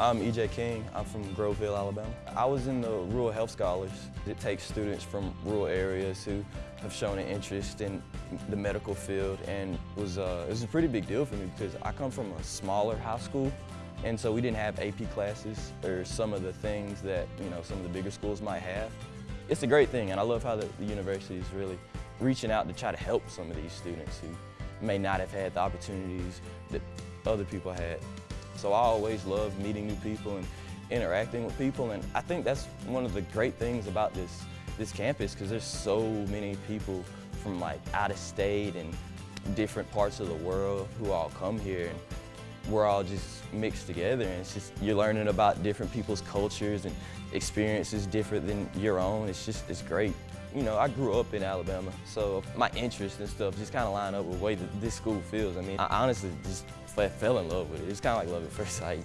I'm EJ King. I'm from Groveville, Alabama. I was in the Rural Health Scholars. It takes students from rural areas who have shown an interest in the medical field and was, uh, it was a pretty big deal for me because I come from a smaller high school and so we didn't have AP classes or some of the things that you know some of the bigger schools might have. It's a great thing and I love how the, the university is really reaching out to try to help some of these students who may not have had the opportunities that other people had. So I always love meeting new people and interacting with people and I think that's one of the great things about this, this campus because there's so many people from like out of state and different parts of the world who all come here and we're all just mixed together and it's just you're learning about different people's cultures and experiences different than your own. It's just it's great. You know, I grew up in Alabama, so my interests and stuff just kind of line up with the way that this school feels. I mean, I honestly just fell in love with it. It's kind of like love at first sight.